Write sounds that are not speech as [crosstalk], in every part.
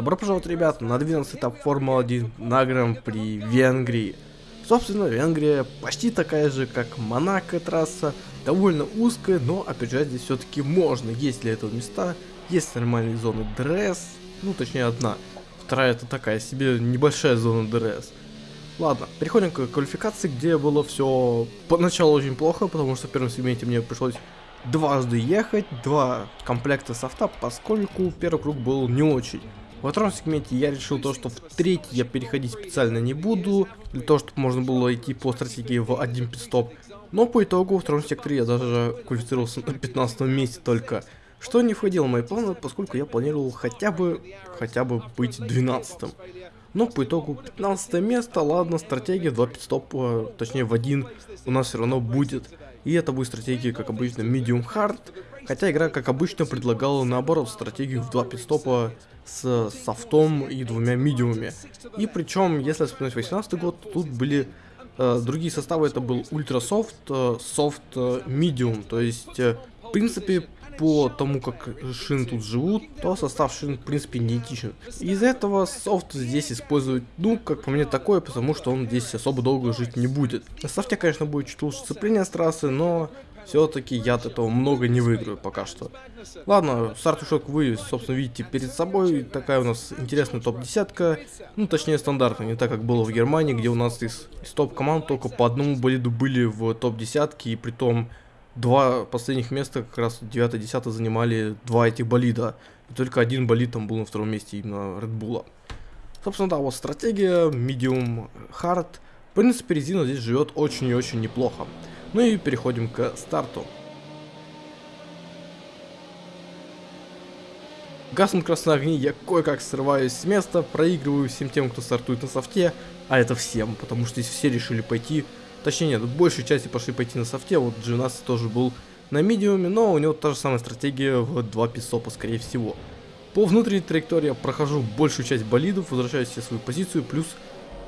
Добро пожаловать, ребят, на 12 этап Формулы-1 на Гран-при Венгрии. Собственно, Венгрия почти такая же, как Монако трасса, довольно узкая, но опять здесь все-таки можно. Есть для этого места, есть нормальные зоны ДРС, ну точнее одна. Вторая это такая себе небольшая зона ДРС. Ладно, переходим к квалификации, где было все поначалу очень плохо, потому что в первом сегменте мне пришлось дважды ехать, два комплекта софта, поскольку первый круг был не очень. Во втором сегменте я решил то, что в третий я переходить специально не буду, для того, чтобы можно было идти по стратегии в один пидстоп. Но по итогу во втором секторе я даже квалифицировался на 15 месте только. Что не входило в мои планы, поскольку я планировал хотя бы, хотя бы быть 12 -м. Но по итогу 15 место, ладно, стратегия 2 пидстопа, точнее в один у нас все равно будет. И это будет стратегия, как обычно, medium hard. Хотя игра, как обычно, предлагала наоборот стратегию в 2 пидстопа с софтом и двумя медиумами. И причем, если вспомнить 18 год, тут были э, другие составы, это был ультра софт, э, софт, э, медиум. То есть, э, в принципе, по тому, как шин тут живут, то состав шин, в принципе, не. Из-за этого софт здесь используют, ну, как по мне, такое, потому что он здесь особо долго жить не будет. На софте, конечно, будет чуть лучше сцепление с трассы, но все-таки я от этого много не выиграю пока что. Ладно, стартушок вы, собственно, видите перед собой. Такая у нас интересная топ-десятка. Ну, точнее, стандартная, не так, как было в Германии, где у нас из, из топ-команд только по одному болиду были в топ-десятке, и при том два последних места, как раз 9-10 занимали два этих болида. И только один болид там был на втором месте именно Red Bull. Собственно, да, вот стратегия, medium, hard. В принципе, резина здесь живет очень и очень неплохо. Ну и переходим к старту. Гаснут красные огни, я кое-как срываюсь с места, проигрываю всем тем, кто стартует на софте, а это всем, потому что здесь все решили пойти Точнее нет, большей части пошли пойти на софте, вот G12 тоже был на медиуме, но у него та же самая стратегия в 2 писопа, скорее всего. По внутренней траектории я прохожу большую часть болидов, возвращаюсь в свою позицию, плюс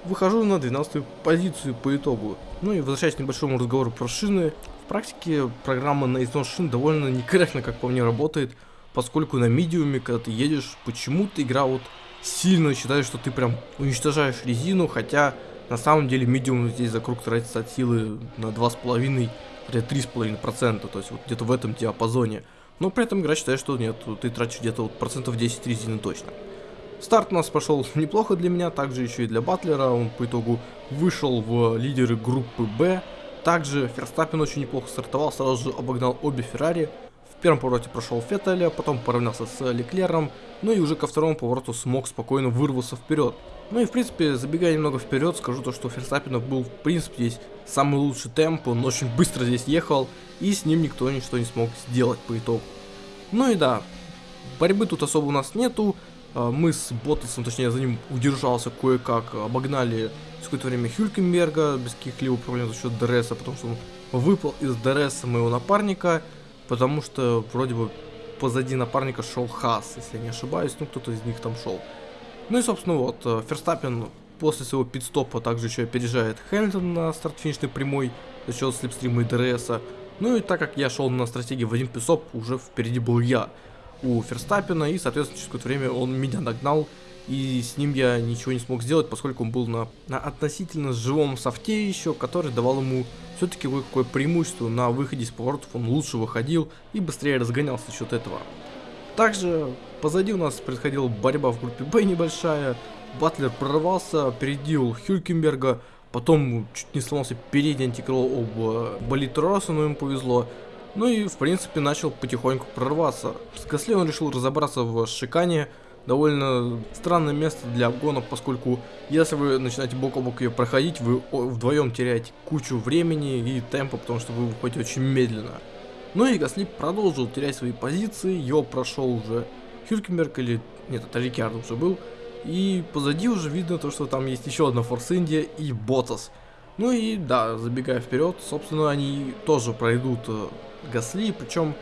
выхожу на 12 позицию по итогу. Ну и возвращаясь к небольшому разговору про шины, в практике программа на износ шин довольно некорректно, как по мне, работает, поскольку на медиуме, когда ты едешь, почему-то игра вот сильно считает, что ты прям уничтожаешь резину, хотя на самом деле медиум здесь за круг тратится от силы на 2,5-3,5%, то есть вот где-то в этом диапазоне. Но при этом игра считает, что нет, ты тратишь где-то вот процентов 10 резины точно. Старт у нас прошел [laughs] неплохо для меня, также еще и для Батлера, он по итогу вышел в лидеры группы Б. Также Ферстаппин очень неплохо стартовал, сразу же обогнал обе Феррари. В первом повороте прошел Феттеля, потом поравнялся с Леклером, ну и уже ко второму повороту смог спокойно вырваться вперед. Ну и в принципе, забегая немного вперед, скажу то, что у Ферстаппина был в принципе здесь самый лучший темп, он очень быстро здесь ехал, и с ним никто ничто не смог сделать по итогу. Ну и да, борьбы тут особо у нас нету, мы с Боттасом, точнее за ним удержался кое-как, обогнали в какое-то время Хюлькенберга без каких-либо проблем за счет ДРСа, потому что он выпал из ДРСа моего напарника, потому что вроде бы позади напарника шел Хас, если я не ошибаюсь, ну кто-то из них там шел. Ну и, собственно, вот, э, Ферстаппин после своего пидстопа также еще опережает Хэмилтон на старт-финишной прямой за счет слепстрима и ДРСа. Ну и так как я шел на стратегии в один пидстоп, уже впереди был я у Ферстаппина, и, соответственно, через какое-то время он меня догнал, и с ним я ничего не смог сделать, поскольку он был на, на относительно живом софте еще, который давал ему все-таки какое преимущество на выходе из поворотов, он лучше выходил и быстрее разгонялся за счет этого. Также позади у нас происходила борьба в группе Б небольшая. Батлер прорвался, опередил Хюлькенберга, потом чуть не сломался передний антикрыло об э, болит но ему повезло. Ну и, в принципе, начал потихоньку прорваться. С Гасли он решил разобраться в шикане. Довольно странное место для обгонов, поскольку если вы начинаете бок о бок ее проходить, вы вдвоем теряете кучу времени и темпа, потому что вы выходите очень медленно. Ну и Гасли продолжил терять свои позиции, его прошел уже Хюлькенберг или... Нет, это Рикардо уже был. И позади уже видно то, что там есть еще одна Форс Индия и Ботас. Ну и да, забегая вперед, собственно, они тоже пройдут э, Гасли, причем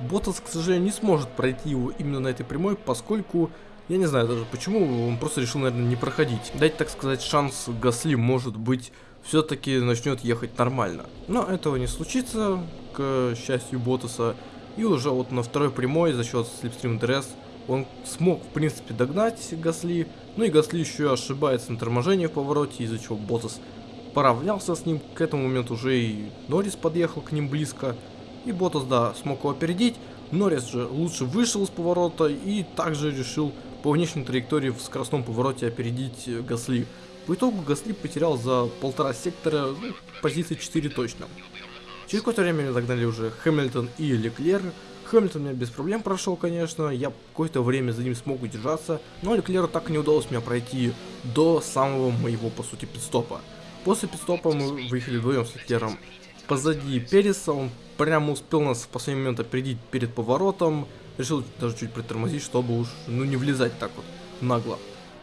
Ботас, к сожалению, не сможет пройти его именно на этой прямой, поскольку, я не знаю даже почему, он просто решил, наверное, не проходить. Дать, так сказать, шанс Гасли, может быть, все-таки начнет ехать нормально. Но этого не случится, к счастью Ботаса. И уже вот на второй прямой за счет слепстрим дресс он смог, в принципе, догнать Гасли. Ну и Гасли еще ошибается на торможении в повороте, из-за чего Ботас поравнялся с ним. К этому моменту уже и Норрис подъехал к ним близко. И Ботас, да, смог его опередить. Норрис же лучше вышел с поворота и также решил по внешней траектории в скоростном повороте опередить Гасли. По итогу Гасли потерял за полтора сектора ну, позиции 4 точно. Через какое-то время догнали уже Хэмилтон и Леклер. Хэмилтон меня без проблем прошел, конечно, я какое-то время за ним смог удержаться, но Леклеру так и не удалось меня пройти до самого моего, по сути, пидстопа. После пидстопа мы выехали вдвоем с Леклером позади Переса, он прямо успел нас в последний момент опередить перед поворотом, решил даже чуть притормозить, чтобы уж, ну, не влезать так вот нагло.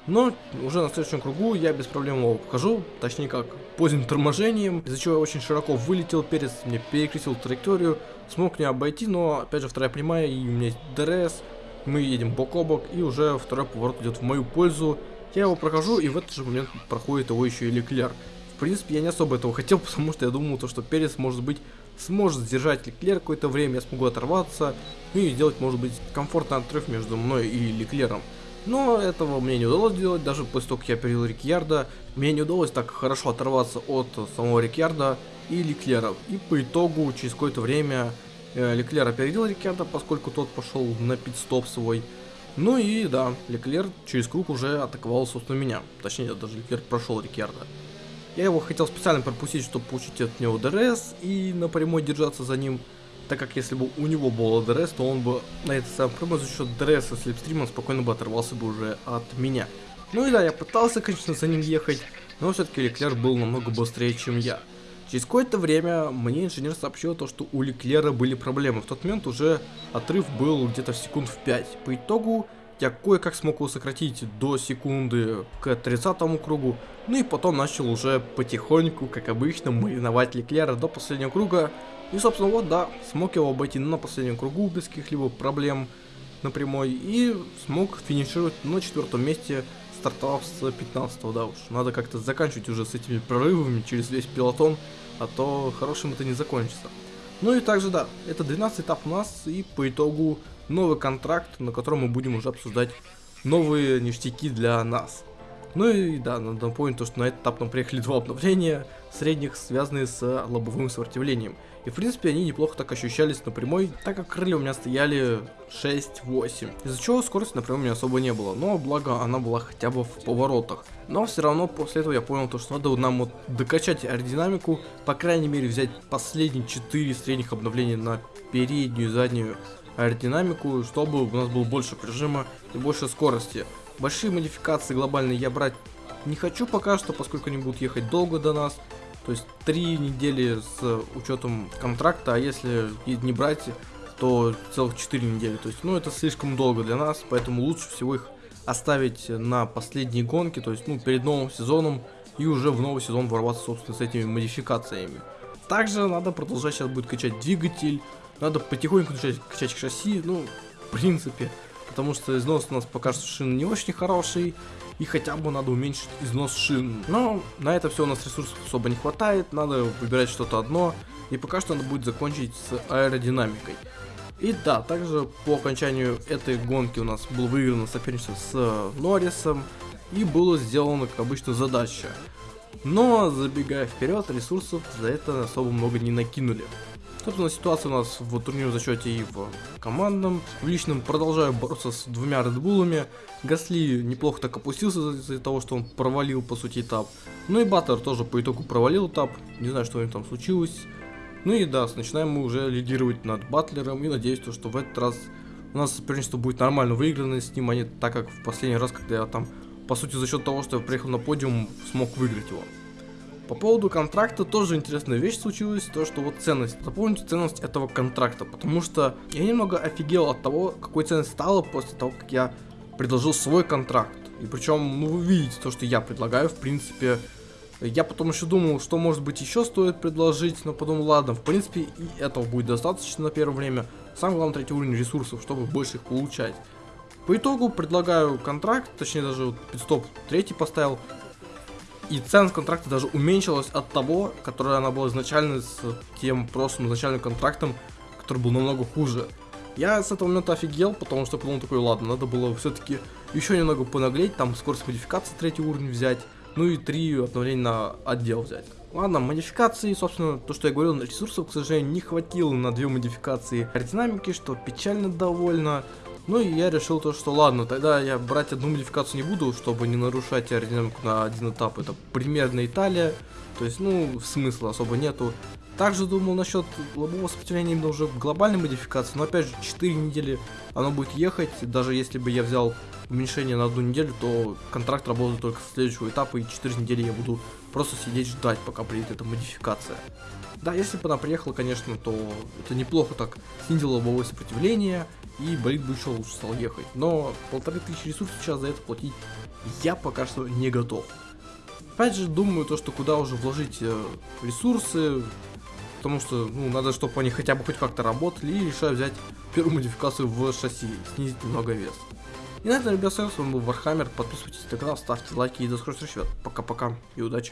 Но уже на следующем кругу я без проблем его обхожу, точнее как поздним торможением, из-за чего я очень широко вылетел, перец мне перекрестил траекторию, смог меня обойти, но опять же вторая прямая и у меня есть DRS, мы едем бок о бок и уже второй поворот идет в мою пользу, я его прохожу и в этот же момент проходит его еще и Леклер. Принципе я не особо этого хотел, [laughs] потому что я думал то, что Перец может быть сможет сдержать Леклер какое-то время, я смогу оторваться, ну и сделать может быть комфортный отрыв между мной и Леклером. Но этого мне не удалось сделать, даже после того, как я опередил Риккьярдо, мне не удалось так хорошо оторваться от самого Риккьярдо и Леклера. И по итогу, через какое-то время, э, Леклер опередил Риккьярдо, поскольку тот пошел на пит-стоп свой. Ну и да, Леклер через круг уже атаковал, собственно, меня. Точнее, даже Леклер прошел Риккьярдо. Я его хотел специально пропустить, чтобы получить от него DRS и напрямую держаться за ним так как если бы у него был DRS, то он бы на этой самой прямой за счет DRS и слипстрима спокойно бы оторвался бы уже от меня. Ну и да, я пытался, конечно, за ним ехать, но все-таки Леклер был намного быстрее, чем я. Через какое-то время мне инженер сообщил то, что у Леклера были проблемы. В тот момент уже отрыв был где-то в секунд в 5. По итогу я кое-как смог его сократить до секунды к 30 кругу, ну и потом начал уже потихоньку, как обычно, мариновать Леклера до последнего круга, и, собственно, вот, да, смог его обойти на последнем кругу без каких-либо проблем на прямой. И смог финишировать на четвертом месте, стартовав с 15 да уж. Надо как-то заканчивать уже с этими прорывами через весь пилотон, а то хорошим это не закончится. Ну и также, да, это 12 этап у нас, и по итогу новый контракт, на котором мы будем уже обсуждать новые ништяки для нас. Ну и да, надо напомнить то, что на этот этап нам приехали два обновления средних, связанные с лобовым сопротивлением. И в принципе они неплохо так ощущались на прямой, так как крылья у меня стояли 6-8. Из-за чего скорости на прямой у меня особо не было, но благо она была хотя бы в поворотах. Но все равно после этого я понял то, что надо нам вот докачать аэродинамику, по крайней мере взять последние 4 средних обновления на переднюю и заднюю аэродинамику, чтобы у нас было больше прижима и больше скорости. Большие модификации глобальные я брать не хочу пока что, поскольку они будут ехать долго до нас. То есть три недели с учетом контракта, а если не брать, то целых 4 недели. То есть, ну, это слишком долго для нас, поэтому лучше всего их оставить на последние гонки, то есть, ну, перед новым сезоном, и уже в новый сезон ворваться, собственно, с этими модификациями. Также надо продолжать сейчас будет качать двигатель, надо потихоньку начать качать шасси, ну, в принципе, потому что износ у нас пока что шин не очень хороший, и хотя бы надо уменьшить износ шин. Но на это все у нас ресурсов особо не хватает, надо выбирать что-то одно, и пока что надо будет закончить с аэродинамикой. И да, также по окончанию этой гонки у нас был выиграно соперничество с Норрисом, и было сделано, как обычно, задача. Но, забегая вперед, ресурсов за это особо много не накинули. Собственно, ситуация у нас в турнирном зачете и в командном. В личном продолжаю бороться с двумя редбулами. Гасли неплохо так опустился из-за того, что он провалил, по сути, этап. Ну и Баттер тоже по итогу провалил этап. Не знаю, что у них там случилось. Ну и да, начинаем мы уже лидировать над Батлером. И надеюсь, то, что в этот раз у нас соперничество будет нормально выиграно с ним, а не так, как в последний раз, когда я там, по сути, за счет того, что я приехал на подиум, смог выиграть его. По поводу контракта тоже интересная вещь случилась, то что вот ценность. Запомните ценность этого контракта, потому что я немного офигел от того, какой ценность стала после того, как я предложил свой контракт. И причем, ну вы видите то, что я предлагаю, в принципе, я потом еще думал, что может быть еще стоит предложить, но потом ладно, в принципе и этого будет достаточно на первое время. Самое главное третий уровень ресурсов, чтобы больше их получать. По итогу предлагаю контракт, точнее даже вот пидстоп третий поставил, и ценность контракта даже уменьшилась от того, которая она была изначально с тем просто изначальным контрактом, который был намного хуже. Я с этого момента офигел, потому что потом такой, ладно, надо было все-таки еще немного понаглеть, там скорость модификации третий уровень взять, ну и три обновления на отдел взять. Ладно, модификации, собственно, то, что я говорил, ресурсов, к сожалению, не хватило на две модификации аэродинамики, что печально довольно. Ну и я решил то, что ладно, тогда я брать одну модификацию не буду, чтобы не нарушать аэродинамику на один этап. Это примерно Италия, то есть, ну, смысла особо нету. Также думал насчет лобового сопротивления именно уже глобальной модификации, но опять же 4 недели оно будет ехать, даже если бы я взял уменьшение на одну неделю, то контракт работает только с следующего этапа, и 4 недели я буду просто сидеть ждать, пока приедет эта модификация. Да, если бы она приехала, конечно, то это неплохо так снизило лобовое сопротивление, и болит бы еще лучше стал ехать. Но полторы тысячи ресурсов сейчас за это платить я пока что не готов. Опять же, думаю, то, что куда уже вложить э, ресурсы, потому что, ну, надо, чтобы они хотя бы хоть как-то работали, и решаю взять первую модификацию в шасси, снизить немного вес. И на этом, ребят, с вами был Вархаммер, подписывайтесь на канал, ставьте лайки и до скорых встреч, пока-пока и удачи.